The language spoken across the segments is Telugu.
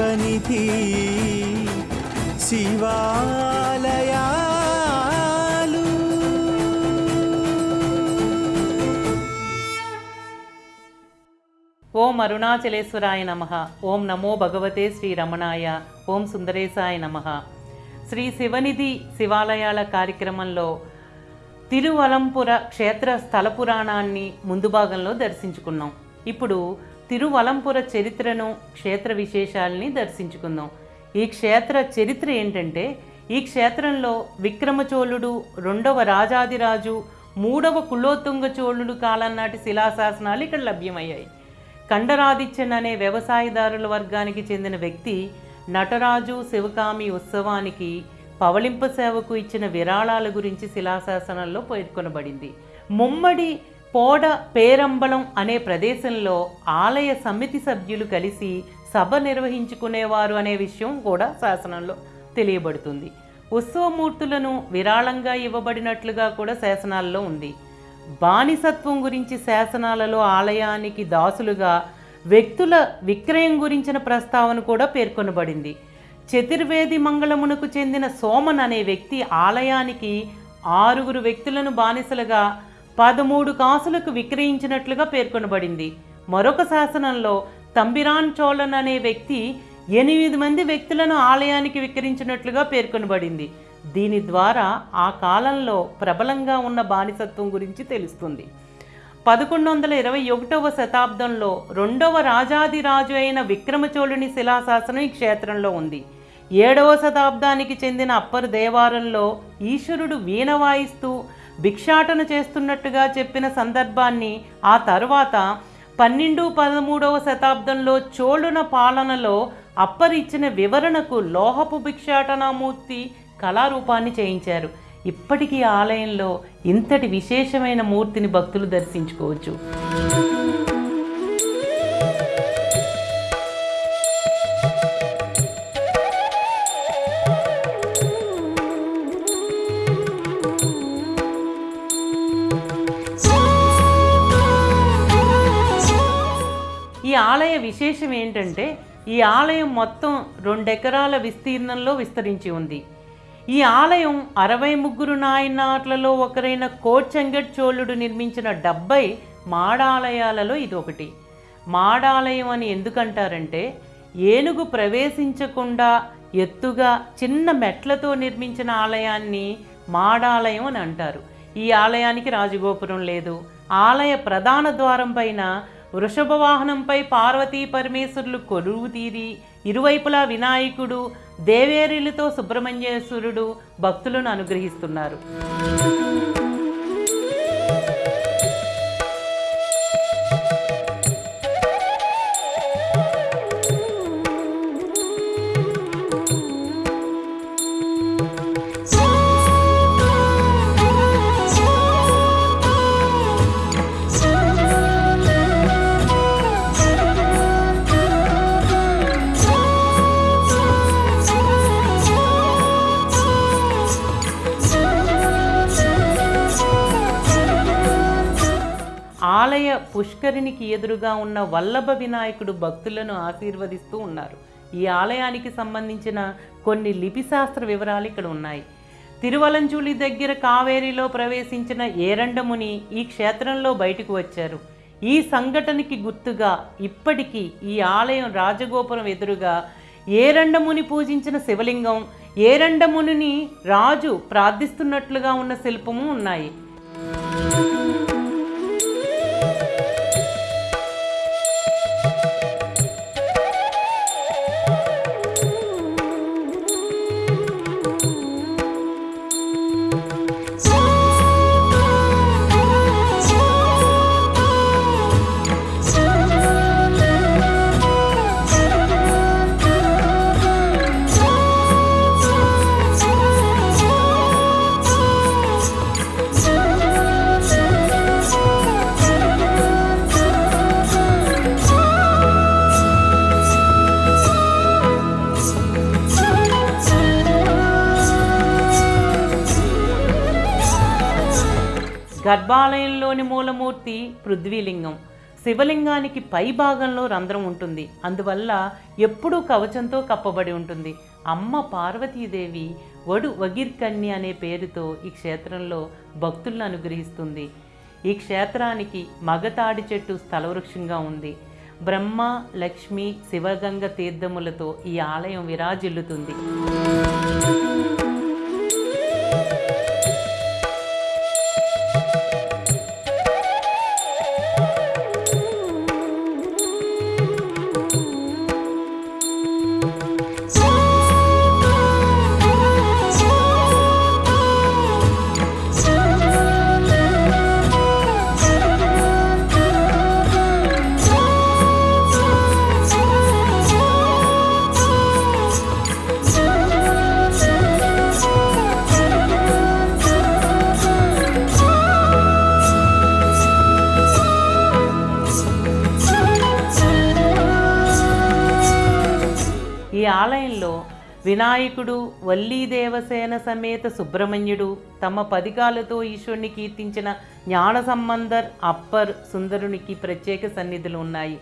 శివనిధి శివాలయాలు. ఓం అరుణాచలేశ్వరాయ నమ. ఓం నమో భగవతే శ్రీ రమణాయ ఓం సుందరేశాయ నమ. శ్రీ శివనిధి శివాలయాల కార్యక్రమంలో తిరువలంపుర క్షేత్ర స్థల పురాణాన్ని ముందు భాగంలో దర్శించుకున్నాం. ఇప్పుడు తిరువలంపుర చరిత్రను క్షేత్ర విశేషాలని దర్శించుకుందాం. ఈ క్షేత్ర చరిత్ర ఏంటంటే ఈ క్షేత్రంలో విక్రమచోళుడు రెండవ రాజాదిరాజు మూడవ కులోత్తుంగ చోళుడు కాలం నాటి శిలాశాసనాలు ఇక్కడ లభ్యమయ్యాయి. కండరాదిత్యన్ అనే వ్యవసాయదారుల వర్గానికి చెందిన వ్యక్తి నటరాజు శివకామి ఉత్సవానికి పవళింప సేవకు ఇచ్చిన విరాళాల గురించి శిలాశాసనంలో పేర్కొనబడింది. ముమ్మడి పోడ పేరంబళం అనే ప్రదేశంలో ఆలయ సమితి సభ్యులు కలిసి సభ నిర్వహించుకునేవారు అనే విషయం కూడా శాసనంలో తెలియబడుతుంది. ఉత్సవమూర్తులను విరాళంగా ఇవ్వబడినట్లుగా కూడా శాసనాల్లో ఉంది. బానిసత్వం గురించి శాసనాలలో ఆలయానికి దాసులుగా వ్యక్తుల విక్రయం గురించిన ప్రస్తావన కూడా పేర్కొనబడింది. చతుర్వేది మంగళమునకు చెందిన సోమన్ అనే వ్యక్తి ఆలయానికి ఆరుగురు వ్యక్తులను బానిసలుగా పదమూడు కాసులకు విక్రయించినట్లుగా పేర్కొనబడింది. మరొక శాసనంలో తంబిరాన్ చోళన్ అనే వ్యక్తి ఎనిమిది మంది వ్యక్తులను ఆలయానికి విక్రయించినట్లుగా పేర్కొనబడింది. దీని ద్వారా ఆ కాలంలో ప్రబలంగా ఉన్న బానిసత్వం గురించి తెలుస్తుంది. పదకొండు వందల ఇరవై ఒకటవ శతాబ్దంలో రెండవ రాజాదిరాజు అయిన విక్రమచోళుని శిలాశాసనం ఈ క్షేత్రంలో ఉంది. ఏడవ శతాబ్దానికి చెందిన అప్పర్ దేవారంలో ఈశ్వరుడు వీణ వాయిస్తూ భిక్షాటన చేస్తున్నట్టుగా చెప్పిన సందర్భాన్ని ఆ తరువాత పన్నెండు పదమూడవ శతాబ్దంలో చోళున పాలనలో అప్పరిచ్చిన వివరణకు లోహపు భిక్షాటనామూర్తి కళారూపాన్ని చేయించారు. ఇప్పటికీ ఆలయంలో ఇంతటి విశేషమైన మూర్తిని భక్తులు దర్శించుకోవచ్చు. ఈ ఆలయ విశేషం ఏంటంటే ఈ ఆలయం మొత్తం రెండెకరాల విస్తీర్ణంలో విస్తరించి ఉంది. ఈ ఆలయం అరవై ముగ్గురు నాయనాట్లలో ఒకరైన కోచంగట్ చోళుడు నిర్మించిన డెబ్బై మాడాలయాలలో ఇది ఒకటి మాడాలయం అని ఎందుకంటారంటే ఏనుగు ప్రవేశించకుండా ఎత్తుగా చిన్న మెట్లతో నిర్మించిన ఆలయాన్ని మాడాలయం అని అంటారు. ఈ ఆలయానికి రాజగోపురం లేదు. ఆలయ ప్రధాన ద్వారం పైన వృషభ వాహనంపై పార్వతీ పరమేశ్వరులు కొలువు తీరి ఇరువైపులా వినాయకుడు దేవేరులతో సుబ్రహ్మణ్యేశ్వరుడు భక్తులను అనుగ్రహిస్తున్నారు. పుష్కరిణికి ఎదురుగా ఉన్న వల్లభ వినాయకుడు భక్తులను ఆశీర్వదిస్తూ ఉన్నారు. ఈ ఆలయానికి సంబంధించిన కొన్ని లిపిశాస్త్ర వివరాలు ఇక్కడ ఉన్నాయి. తిరువలంచూలి దగ్గర కావేరిలో ప్రవేశించిన ఏరండముని ఈ క్షేత్రంలో బయటకు వచ్చారు. ఈ సంఘటనకి గుర్తుగా ఇప్పటికీ ఈ ఆలయం రాజగోపురం ఎదురుగా ఏరండముని పూజించిన శివలింగం ఏరండమునిని రాజు ప్రార్థిస్తున్నట్లుగా ఉన్న శిల్పము ఉన్నాయి. గర్భాలయంలోని మూలమూర్తి పృథ్వీలింగం. శివలింగానికి పై భాగంలో రంధ్రం ఉంటుంది. అందువల్ల ఎప్పుడూ కవచంతో కప్పబడి ఉంటుంది. అమ్మ పార్వతీదేవి వడు వగిర్కన్య అనే పేరుతో ఈ క్షేత్రంలో భక్తులను అనుగ్రహిస్తుంది. ఈ క్షేత్రానికి మగతాడి చెట్టు స్థలవృక్షంగా ఉంది. బ్రహ్మ లక్ష్మి శివగంగ తీర్థములతో ఈ ఆలయం విరాజిల్లుతుంది. ఆలయంలో వినాయకుడు వల్లీ దేవసేన సమేత సుబ్రహ్మణ్యుడు తమ పదికాలతో ఈశ్వరుని కీర్తించిన జ్ఞాన సంబంధర్ అప్పర్ సుందరునికి ప్రత్యేక సన్నిధులు ఉన్నాయి.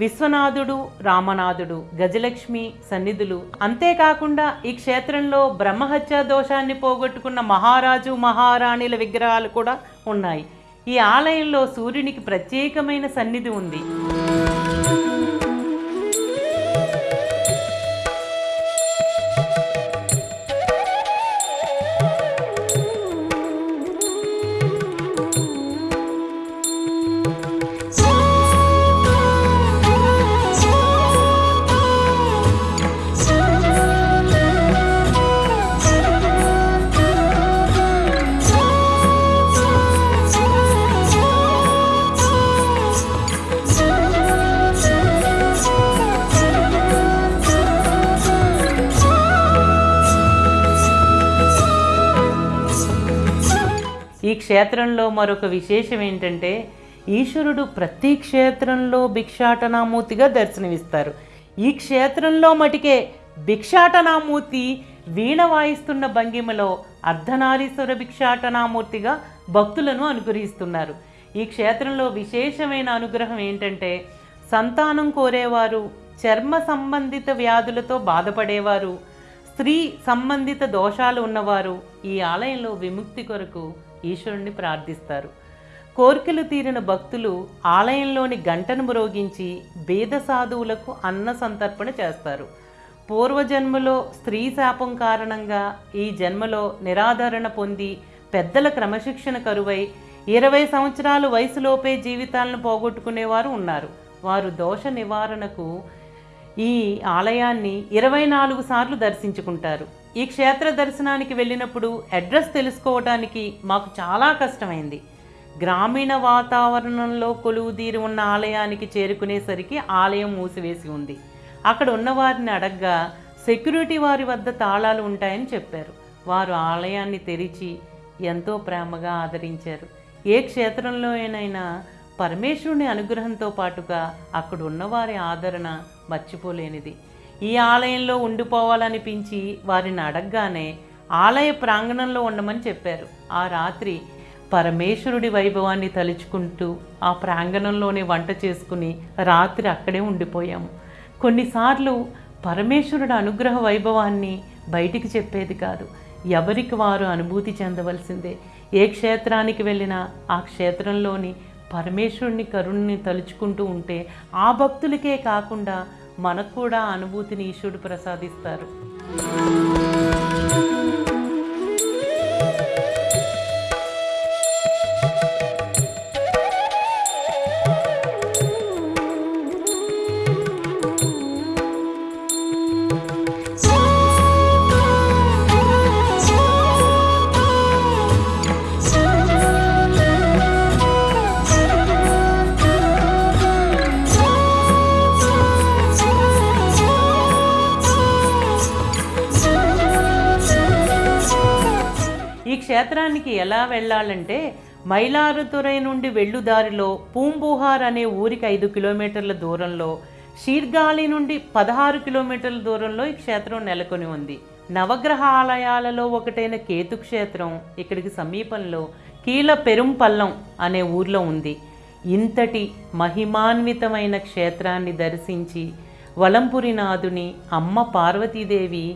విశ్వనాథుడు రామనాథుడు గజలక్ష్మి సన్నిధులు. అంతేకాకుండా ఈ క్షేత్రంలో బ్రహ్మహత్య దోషాన్ని పోగొట్టుకున్న మహారాజు మహారాణిల విగ్రహాలు కూడా ఉన్నాయి. ఈ ఆలయంలో సూర్యునికి ప్రత్యేకమైన సన్నిధి ఉంది. క్షేత్రంలో మరొక విశేషం ఏంటంటే ఈశ్వరుడు ప్రతి క్షేత్రంలో భిక్షాటనామూర్తిగా దర్శనమిస్తారు. ఈ క్షేత్రంలో మటికే భిక్షాటనామూర్తి వీణ వాయిస్తున్న భంగిమలో అర్ధనారీశ్వర భిక్షాటనామూర్తిగా భక్తులను అనుగ్రహిస్తున్నారు. ఈ క్షేత్రంలో విశేషమైన అనుగ్రహం ఏంటంటే సంతానం కోరేవారు చర్మ సంబంధిత వ్యాధులతో బాధపడేవారు స్త్రీ సంబంధిత దోషాలు ఉన్నవారు ఈ ఆలయంలో విముక్తి కొరకు ఈశ్వరుణ్ణి ప్రార్థిస్తారు. కోరికలు తీరిన భక్తులు ఆలయంలోని గంటను మ్రోగించి బేద సాధువులకు అన్న సంతర్పణ చేస్తారు. పూర్వజన్మలో స్త్రీ శాపం కారణంగా ఈ జన్మలో నిరాదరణ పొంది పెద్దల క్రమశిక్షణ కరువై ఇరవై సంవత్సరాలు వయసులోపే జీవితాలను పోగొట్టుకునేవారు ఉన్నారు. వారు దోష నివారణకు ఈ ఆలయాన్ని ఇరవై నాలుగు సార్లు దర్శించుకుంటారు. ఈ క్షేత్ర దర్శనానికి వెళ్ళినప్పుడు అడ్రస్ తెలుసుకోవడానికి మాకు చాలా కష్టమైంది. గ్రామీణ వాతావరణంలో కొలువుదీరి ఉన్న ఆలయానికి చేరుకునేసరికి ఆలయం మూసివేసి ఉంది. అక్కడ ఉన్న వారిని అడగ్గా సెక్యూరిటీ వారి వద్ద తాళాలు ఉంటాయని చెప్పారు. వారు ఆలయాన్ని తెరిచి ఎంతో ప్రేమగా ఆదరించారు. ఏ క్షేత్రంలోనైనా పరమేశ్వరుని అనుగ్రహంతో పాటుగా అక్కడ ఉన్నవారి ఆదరణ మర్చిపోలేనిది. ఈ ఆలయంలో ఉండిపోవాలనిపించి వారిని అడగగానే ఆలయ ప్రాంగణంలో ఉండమని చెప్పారు. ఆ రాత్రి పరమేశ్వరుడి వైభవాన్ని తలుచుకుంటూ ఆ ప్రాంగణంలోనే వంట చేసుకుని రాత్రి అక్కడే ఉండిపోయాము. కొన్నిసార్లు పరమేశ్వరుడు అనుగ్రహ వైభవాన్ని బయటికి చెప్పేది కాదు. ఎవరికి వారు అనుభూతి చెందవలసిందే. ఏ క్షేత్రానికి వెళ్ళినా ఆ క్షేత్రంలోని పరమేశ్వరుని కరుణ్ణి తలుచుకుంటూ ఉంటే ఆ భక్తులకే కాకుండా మనకు కూడా అనుభూతిని ఈశ్వరుడు ప్రసాదిస్తారు. క్షేత్రానికి ఎలా వెళ్ళాలంటే మైలారుతురై నుండి వెళ్ళు దారిలో పూంబుహార్ అనే ఊరికి ఐదు కిలోమీటర్ల దూరంలో షీర్గాలి నుండి పదహారు కిలోమీటర్ల దూరంలో ఈ క్షేత్రం నెలకొని ఉంది. నవగ్రహ ఆలయాలలో ఒకటైన కేతు క్షేత్రం ఇక్కడికి సమీపంలో కీల పెరుంపల్లం అనే ఊర్లో ఉంది. ఇంతటి మహిమాన్వితమైన క్షేత్రాన్ని దర్శించి వలంపురినాథుని అమ్మ పార్వతీదేవి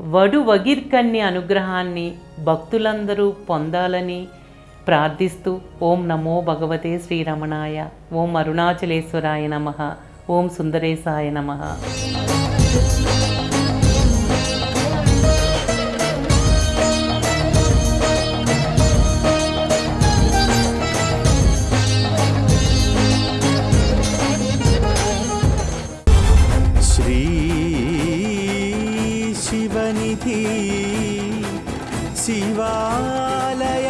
వడు వగిర్కన్ని అనుగ్రహాన్ని భక్తులందరూ పొందాలని ప్రార్థిస్తూ ఓం నమో భగవతే శ్రీరమణాయ ఓం అరుణాచలేశ్వరాయ నమ ఓం సుందరేశాయ నమ. సన్నిధి శివాలయ